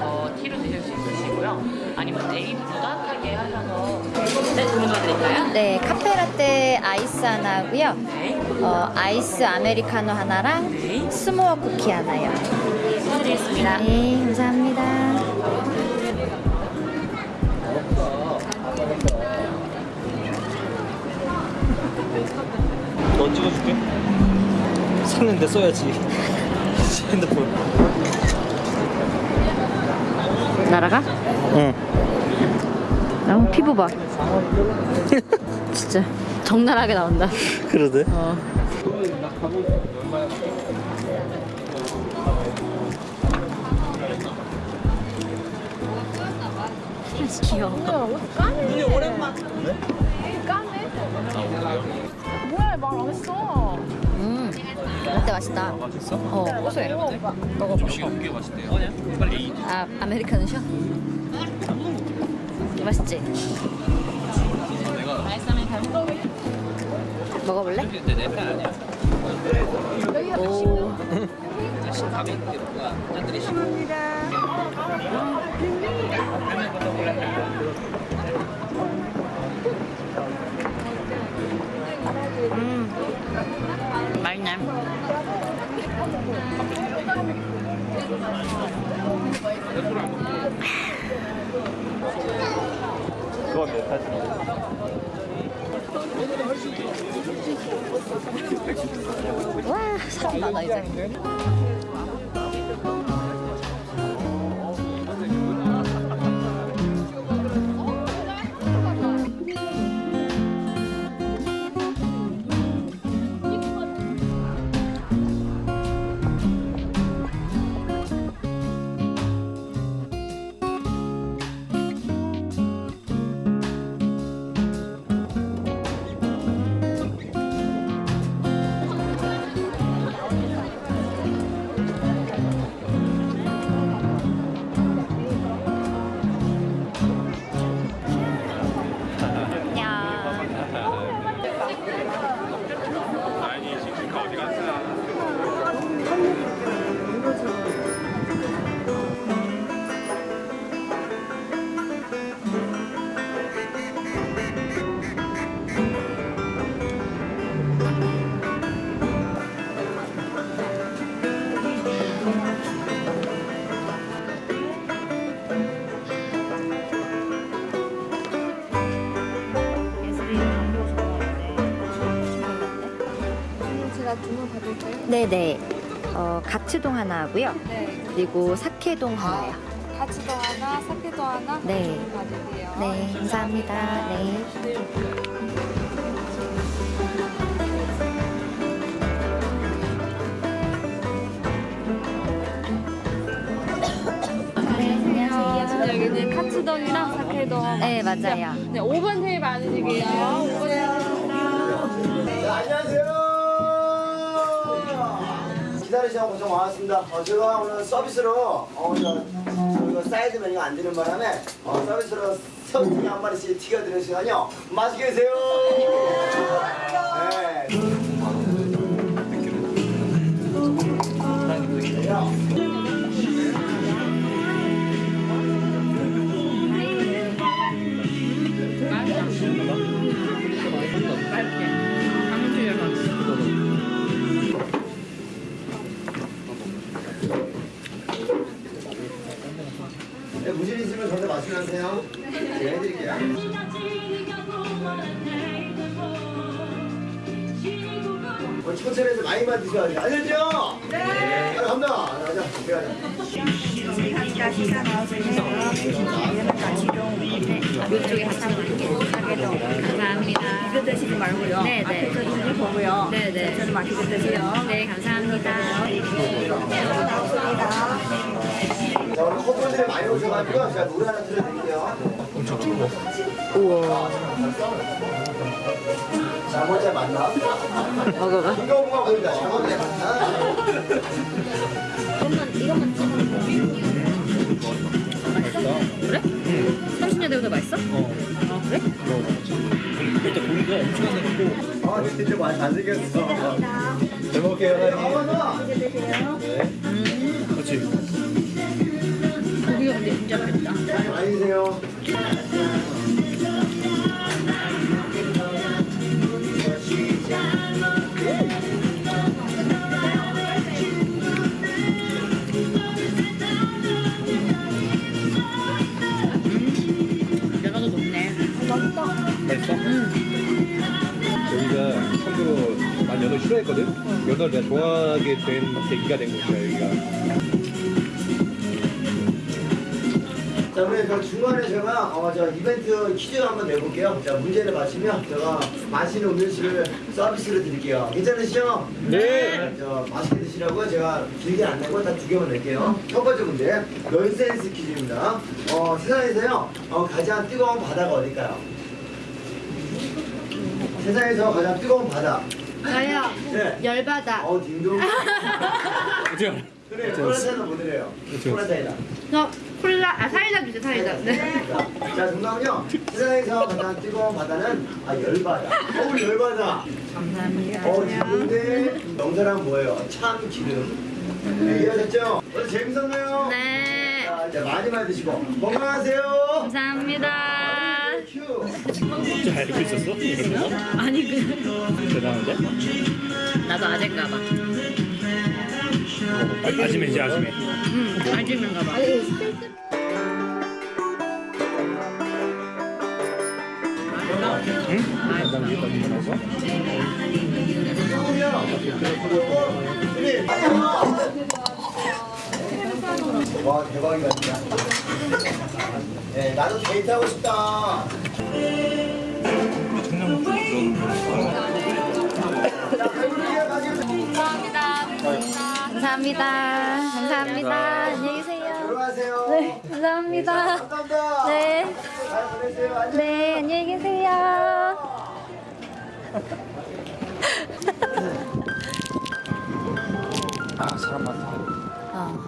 어, 티로 드실 수 있으시고요. 아니면 네이비로 따뜻하게 하셔서 네, 주문 도와드릴까요? 네, 카페라떼 아이스 하나 하고요. 네. 어, 아이스 아메리카노 하나랑 네. s'more 쿠키 하나요. 드리겠습니다. 네, 감사합니다. 너 찍어줄게. 샀는데 써야지. 핸드폰. 날아가? 응. 어, 피부 봐. 진짜 적나라하게 나온다. 그러대. 어. 귀여워. 뭐야 말 안 했어. 음, 라떼 맛있다. 맛있어? 어, 고소해. 이게 맛있대요. 빨리. 아, 아메리카노 셔? 맛있지? 먹어볼래? 내편 아니야. 그건 내 탓이야. 와, 사람 많아 이제. 네네. 어, 가츠동 하나 하고요. 네. 그리고 사케동 하나요. 가치도 하나, 사케도 하나 네. 네, 감사합니다. 네. 네, 안녕하세요. 여기는 카츠동이랑 사케동. 네, 맞아요. 네, 5번 테이블 앉으실게요. 5번 안녕하세요. 기다리시고 고생 많았습니다. 어, 제가 오늘 서비스로 어, 저, 저희가 사이드 메뉴가 안 되는 바람에 어, 서비스로 새우튀기 한 마리씩 튀겨드렸으니까요. 맛있게 드세요. 말씀하세요. 제가 해드릴게요. 어, 천천히해서 많이 만 드셔야지. 알겠죠? 네. 간다. 가자. 가자. 이쪽에. 감사합니다. 이거 드시지 말고요. 네, 네. 앞에 거 이거 보고요. 네, 네. 저는 맛있게 드세요. 네, 감사합니다. 자, 오늘 커플들이 많이 오셔가지고 제가 노래 하나 들려드릴게요. 우와. 잘못잘 맞나? 먹어봐. 이거가 보인다. 잘못잘 맞나? 그래? 30년 대보다 맛있어? 어. 아, 그래? 일단 고기가 엄청 크고 아, 진짜 많이 잘생겼어. 잘먹 먹을게요, 사장님. 그렇지. 맛있어? 여기가 참고로 난 연어 싫어했거든? 연어를 내가 좋아하게 된 계기가 된 곳이야, 여기가. 자, 우리 그 중간에 제가 어, 저 이벤트 퀴즈 한번 내볼게요. 자, 문제를 맞히면 제가 맛있는 음료수를 서비스로 드릴게요. 괜찮으시죠? 네. 저 맛있게 드시라고요. 제가 길게 안 내고 딱두 개만 낼게요. 첫 번째 문제, 넌센스 퀴즈입니다. 어, 세상에서요, 어, 가장 뜨거운 바다가 어딜까요? 세상에서 가장 뜨거운 바다. 저요. 네. 열받아. 어, 딩동. 그래, 코라타는 못 드려요. 코라타이다. 저 콜라, 아, 사이다 주세요, 사이다. 네. 자, 자, 정답은요. 세상에서 가장 뜨거운 바다는 아 열바다. 어우 열바다. 감사합니다. 어 기분데 명사랑 뭐예요? 참 기름. 네, 이해하셨죠? 오늘 재밌었나요? 네. 자, 이제 많이 많이 드시고 건강하세요. 감사합니다. 큐. 진짜 알고 있었어? 이런 거? 아니 그 대단한데? 나도 아재인가 봐. 아, 아지매지, 아지매. 응, 아재인가 봐. 와 대박이다 진짜. 네 나도 데이트하고 싶다. 감사합니다. 감사합니다. 안녕히 계세요. 들어가세요. 네, 감사합니다. 감사합니다. 네. 잘 보내세요. 안녕. 네, 안녕히 계세요. 아, 사람 많다. 어.